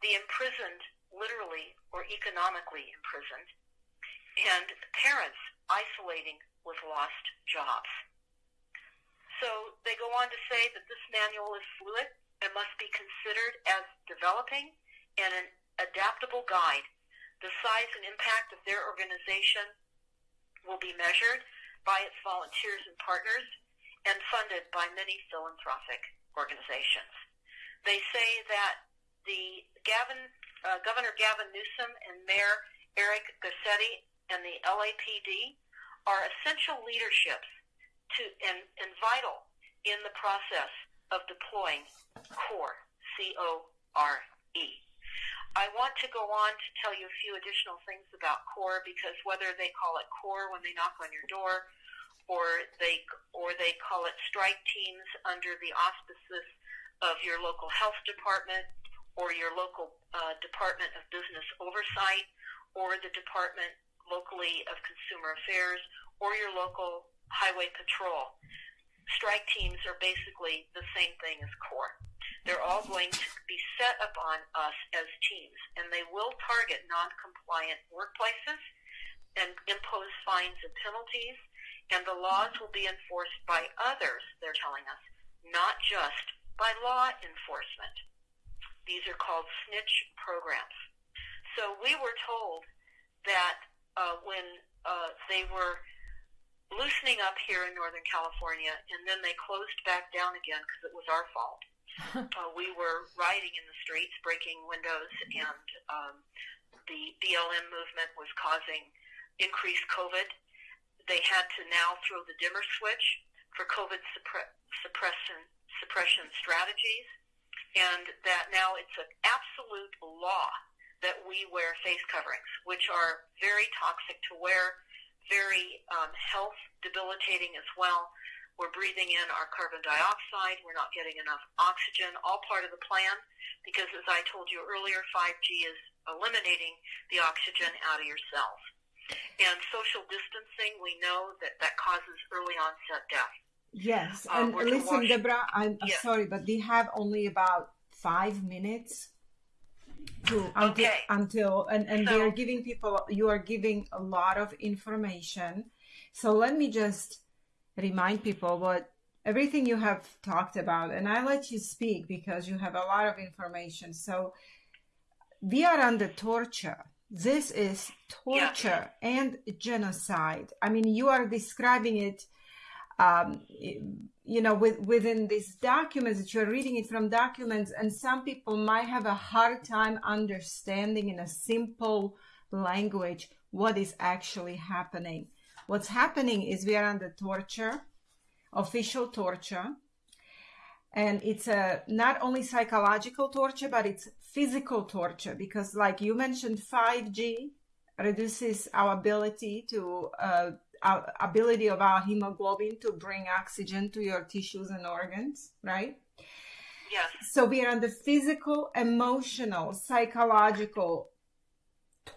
S2: the imprisoned, literally or economically imprisoned, and parents isolating with lost jobs. So they go on to say that this manual is fluid and must be considered as developing and an adaptable guide the size and impact of their organization will be measured by its volunteers and partners and funded by many philanthropic organizations. They say that the Gavin, uh, Governor Gavin Newsom and Mayor Eric Garcetti and the LAPD are essential leaderships to and, and vital in the process of deploying CORE, C-O-R-E. I want to go on to tell you a few additional things about CORE because whether they call it CORE when they knock on your door, or they or they call it strike teams under the auspices of your local health department or your local uh, department of business oversight or the department locally of consumer affairs or your local highway patrol. Strike teams are basically the same thing as CORE. They're all going to be set upon us as teams, and they will target non-compliant workplaces and impose fines and penalties, and the laws will be enforced by others, they're telling us, not just by law enforcement. These are called snitch programs. So we were told that uh, when uh, they were loosening up here in Northern California, and then they closed back down again because it was our fault uh, we were rioting in the streets, breaking windows, and um, the BLM movement was causing increased COVID. They had to now throw the dimmer switch for COVID suppre- suppression, suppression strategies, and that now it's an absolute law that we wear face coverings, which are very toxic to wear, very um, health debilitating as well. We're breathing in our carbon dioxide. We're not getting enough oxygen, all part of the plan because, as I told you earlier, 5G is eliminating the oxygen out of your cells. And social distancing, we know that that causes early onset death.
S1: Yes,
S2: Um,
S1: and listen, Deborah, I'm I'm
S2: Yes.
S1: sorry, but we have only about five minutes to until
S2: Okay.
S1: until and and we
S2: So-
S1: are giving people. You are giving a lot of information, so let me just remind people what everything you have talked about, and I let you speak because you have a lot of information. So we are under torture. This is torture and genocide. I mean, you are describing it um, you know, with, within these documents that you're reading it from documents, and some people might have a hard time understanding in a simple language what is actually happening. What's happening is we are under torture, official torture, and it's a not only psychological torture, but it's physical torture because, like you mentioned, 5G reduces our ability to uh, our ability of our hemoglobin to bring oxygen to your tissues and organs, right?
S2: Yes.
S1: So we are under physical, emotional, psychological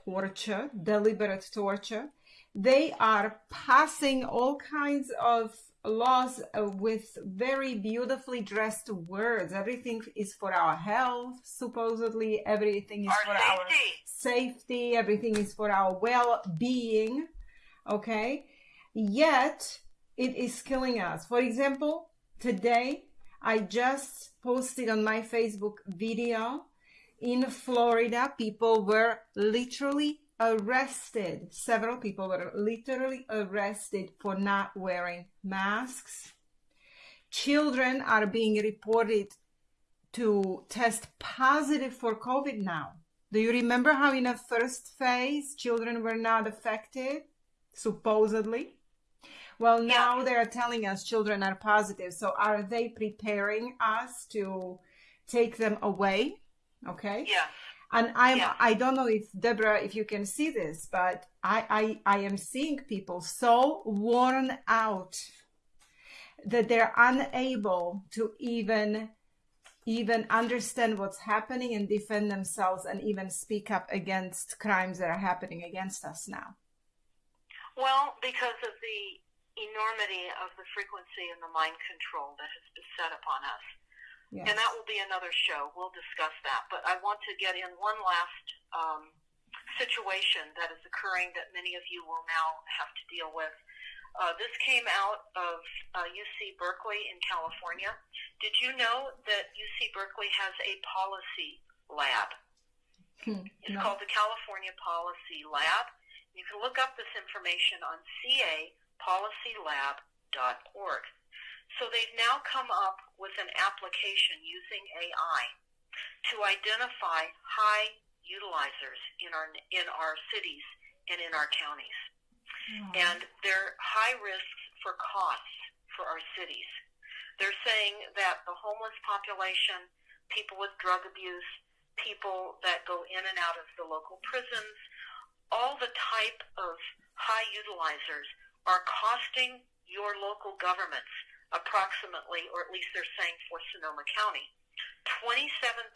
S1: torture, deliberate torture. They are passing all kinds of laws uh, with very beautifully dressed words. Everything is for our health, supposedly. Everything is
S2: Our
S1: for our
S2: safety.
S1: safety. Everything is for our well being. Okay. Yet it is killing us. For example, today I just posted on my Facebook video in Florida, people were literally arrested. Several people were literally arrested for not wearing masks. Children are being reported to test positive for COVID now. Do you remember how in the first phase children were not affected? Supposedly. Well, now
S2: Yeah.
S1: they are telling us children are positive. So are they preparing us to take them away? Okay.
S2: Yeah.
S1: And I'm
S2: Yeah.
S1: I don't know if Deborah, if you can see this, but I, I I am seeing people so worn out that they're unable to even even understand what's happening and defend themselves and even speak up against crimes that are happening against us now.
S2: Well, because of the enormity of the frequency and the mind control that has been set upon us.
S1: Yes.
S2: And that will be another show. We'll discuss that. But I want to get in one last um, situation that is occurring that many of you will now have to deal with. Uh, this came out of uh, UC Berkeley in California. Did you know that UC Berkeley has a policy lab?
S1: Hmm,
S2: It's
S1: no.
S2: called the California Policy Lab. You can look up this information on capolicylab.org. So they've now come up with an application using AI to identify high utilizers in our in our cities and in our counties. Hmm. And they're high risks for costs for our cities. They're saying that the homeless population, people with drug abuse, people that go in and out of the local prisons, all the type of high utilizers are costing your local governments approximately, or at least they're saying for Sonoma County, $27,000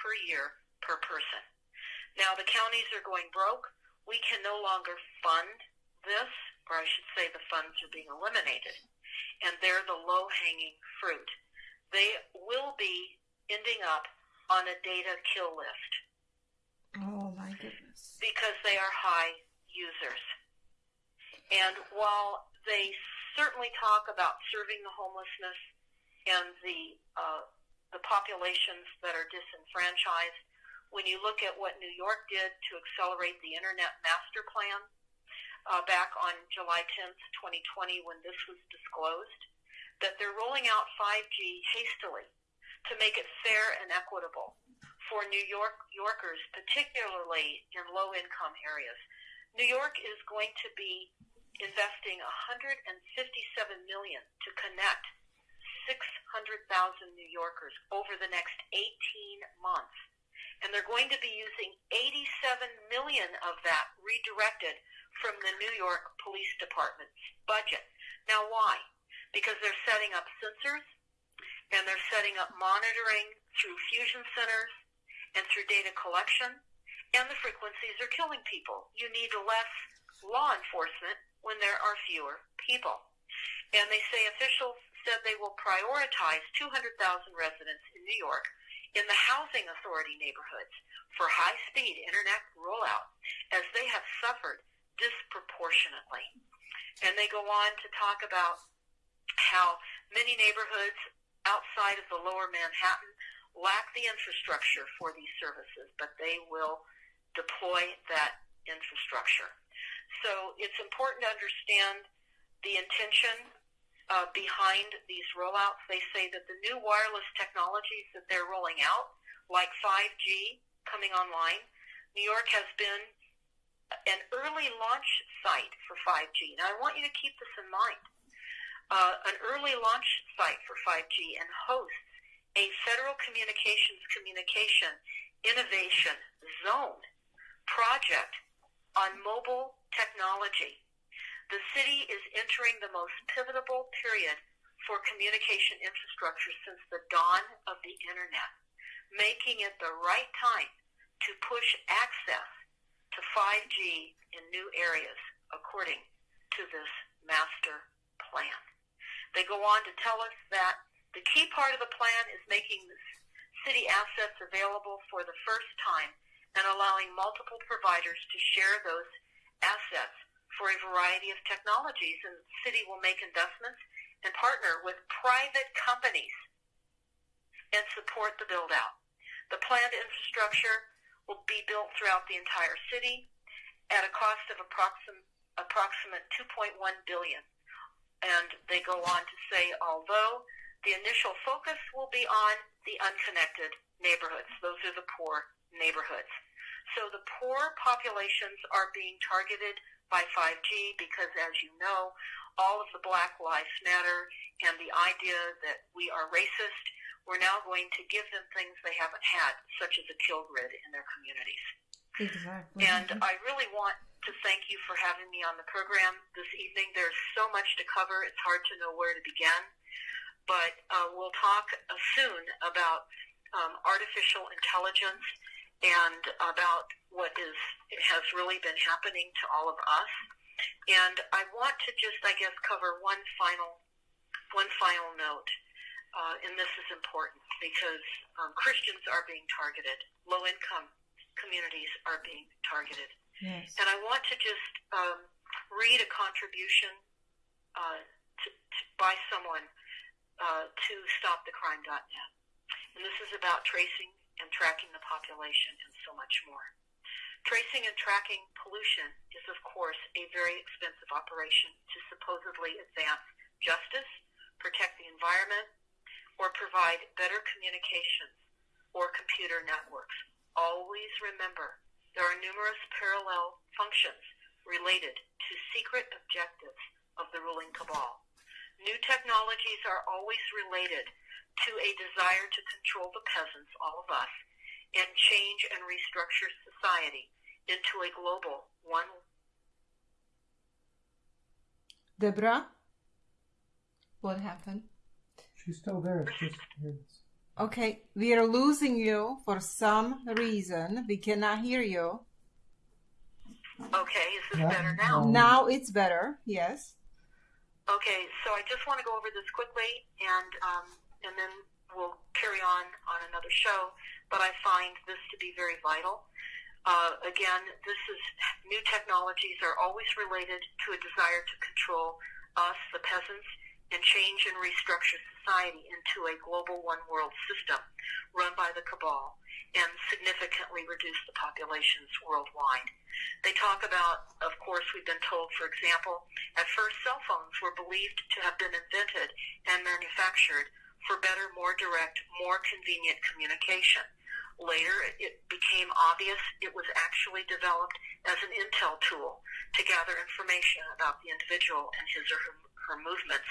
S2: per year per person. Now the counties are going broke. We can no longer fund this, or I should say the funds are being eliminated. And they're the low-hanging fruit. They will be ending up on a data kill list
S1: Oh my goodness.
S2: because they are high users. And while they certainly talk about serving the homelessness and the uh, the populations that are disenfranchised, when you look at what New York did to accelerate the Internet Master Plan uh, back on July 10th, 2020, when this was disclosed, that they're rolling out 5G hastily to make it fair and equitable for New York Yorkers, particularly in low-income areas. New York is going to be investing 157 million to connect 600,000 New Yorkers over the next 18 months. and they're going to be using 87 million of that redirected from the New York Police Department's budget. Now, why? Because they're setting up sensors and they're setting up monitoring through fusion centers and through data collection, and the frequencies are killing people. You need less law enforcement when there are fewer people. And they say officials said they will prioritize 200,000 residents in New York in the housing authority neighborhoods for high-speed internet rollout as they have suffered disproportionately. And they go on to talk about how many neighborhoods outside of the lower Manhattan lack the infrastructure for these services, but they will deploy that infrastructure. So it's important to understand the intention uh, behind these rollouts. They say that the new wireless technologies that they're rolling out, like 5G coming online, New York has been an early launch site for 5G. Now, I want you to keep this in mind. Uh, an early launch site for 5G and hosts a Federal Communications Communication Innovation Zone project on mobile technology. The city is entering the most pivotal period for communication infrastructure since the dawn of the Internet, making it the right time to push access to 5G in new areas, according to this master plan. They go on to tell us that the key part of the plan is making city assets available for the first time and allowing multiple providers to share those assets for a variety of technologies. And the city will make investments and partner with private companies and support the build out. The planned infrastructure will be built throughout the entire city at a cost of approximate approximate 2.1 billion and they go on to say, although the initial focus will be on the unconnected neighborhoods, those are the poor neighborhoods. So the poor populations are being targeted by 5G because, as you know, all of the Black Lives Matter and the idea that we are racist, we're now going to give them things they haven't had, such as a kill grid in their communities.
S1: Exactly.
S2: And I really want to thank you for having me on the program this evening. There's so much to cover, it's hard to know where to begin. But uh, we'll talk uh, soon about um, artificial intelligence and about what is has really been happening to all of us. And I want to just, I guess, cover one final one final note, uh, and this is important because um, Christians are being targeted, low income communities are being targeted.
S1: Yes.
S2: And I want to just um, read a contribution uh, to, to, by someone uh, to StopTheCrime.net. And this is about tracing and tracking the population and so much more. Tracing and tracking pollution is, of course, a very expensive operation to supposedly advance justice, protect the environment, or provide better communications or computer networks. Always remember there are numerous parallel functions related to secret objectives of the ruling cabal. New technologies are always related to a desire to control the peasants, all of us, and change and restructure society into a global one.
S1: Deborah? What happened?
S3: She's still there. It's just
S1: Okay, we are losing you for some reason. We cannot hear you.
S2: Okay, is this
S3: Yeah,
S2: better now?
S3: um,
S1: Now it's better. Yes.
S2: Okay, so I just want to go over this quickly, and um, and then we'll carry on on another show. But I find this to be very vital. Uh, again, this is new technologies are always related to a desire to control us, the peasants, and change and restructure society into a global one world system run by the cabal and significantly reduce the populations worldwide. They talk about, of course, we've been told, for example, at first cell phones were believed to have been invented and manufactured for better, more direct, more convenient communication. Later, it became obvious it was actually developed as an intel tool to gather information about the individual and his or her movements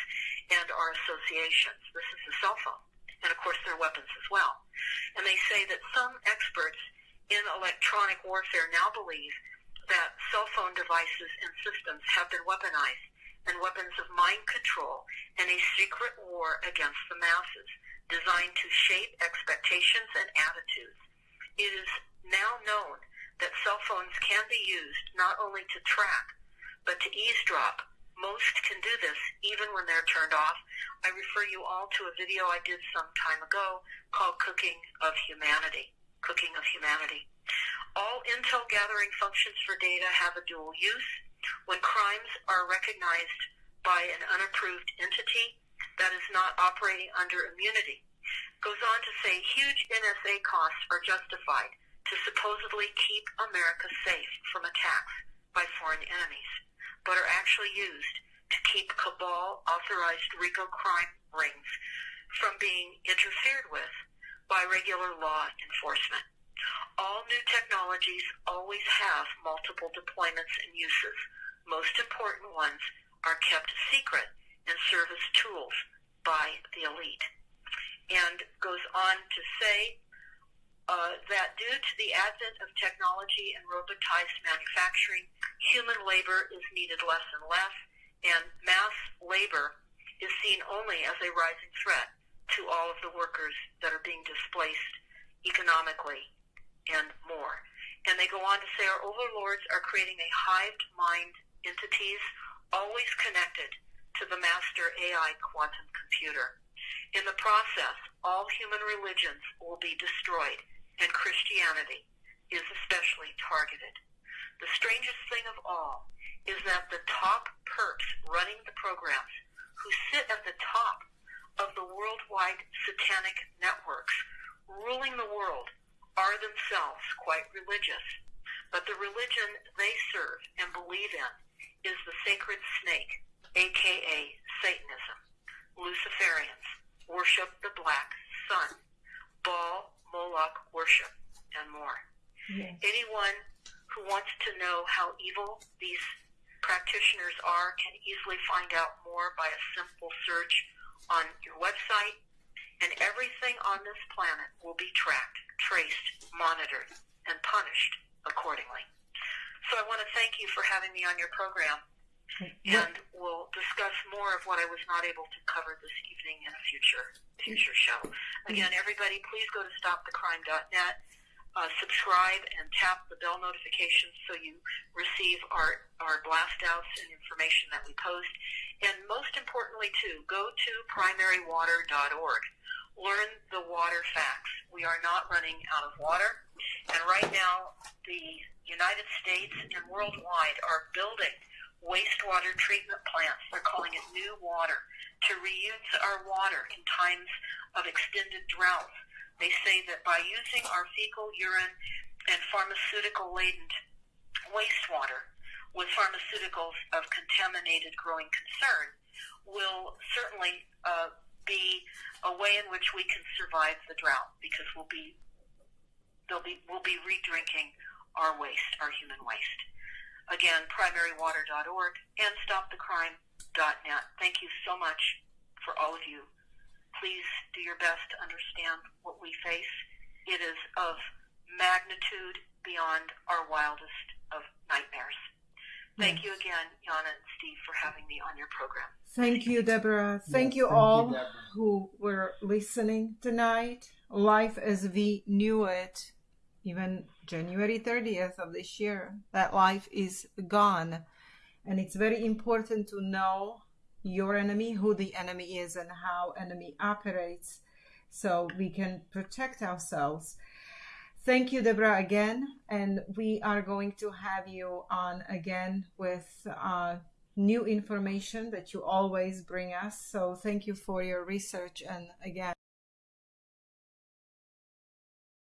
S2: and our associations. This is the cell phone. And of course, their weapons as well. And they say that some experts in electronic warfare now believe that cell phone devices and systems have been weaponized and weapons of mind control and a secret war against the masses designed to shape expectations and attitudes. It is now known that cell phones can be used not only to track, but to eavesdrop. Most can do this even when they're turned off. I refer you all to a video I did some time ago called Cooking of Humanity. Cooking of Humanity. All intel gathering functions for data have a dual use. When crimes are recognized by an unapproved entity, that is not operating under immunity. Goes on to say huge NSA costs are justified to supposedly keep America safe from attacks by foreign enemies, but are actually used to keep cabal authorized RICO crime rings from being interfered with by regular law enforcement. All new technologies always have multiple deployments and uses. Most important ones are kept secret and serve as tools by the elite. And goes on to say uh, that due to the advent of technology and robotized manufacturing, human labor is needed less and less, and mass labor is seen only as a rising threat to all of the workers that are being displaced economically and more. And they go on to say our overlords are creating a hived mind entities always connected to the master AI quantum computer. In the process, all human religions will be destroyed, and Christianity is especially targeted. The strangest thing of all is that the top perps running the programs, who sit at the top of the worldwide satanic networks, ruling the world, are themselves quite religious. But the religion they serve and believe in is the sacred snake, aka Satanism. Luciferians worship the black sun, Baal, Moloch worship, and more. Yes. Anyone who wants to know how evil these practitioners are can easily find out more by a simple search on your website, and everything on this planet will be tracked, traced, monitored, and punished accordingly. So I want to thank you for having me on your program. And we'll discuss more of what I was not able to cover this evening in a future future show. Again, everybody, please go to stopthecrime.net, uh, subscribe, and tap the bell notifications so you receive our our blast outs and information that we post. And most importantly, too, go to primarywater.org. Learn the water facts. We are not running out of water. And right now, the United States and worldwide are building wastewater treatment plants. They're calling it new water to reuse our water in times of extended droughts. They say that by using our fecal urine and pharmaceutical laden wastewater with pharmaceuticals of contaminated growing concern will certainly uh, be a way in which we can survive the drought because we'll be they'll be we'll be redrinking our waste, our human waste. Again, primarywater.org and stopthecrime.net. Thank you so much for all of you. Please do your best to understand what we face. It is of magnitude beyond our wildest of nightmares. Thank yes. you again, Yana and Steve, for having me on your program.
S1: Thank you, Deborah. Thank yes, you thank all you, who were listening tonight. Life as we knew it even January 30th of this year, that life is gone. And it's very important to know your enemy, who the enemy is, and how enemy operates so we can protect ourselves. Thank you, Deborah, again. And we are going to have you on again with uh, new information that you always bring us. So thank you for your research. And again,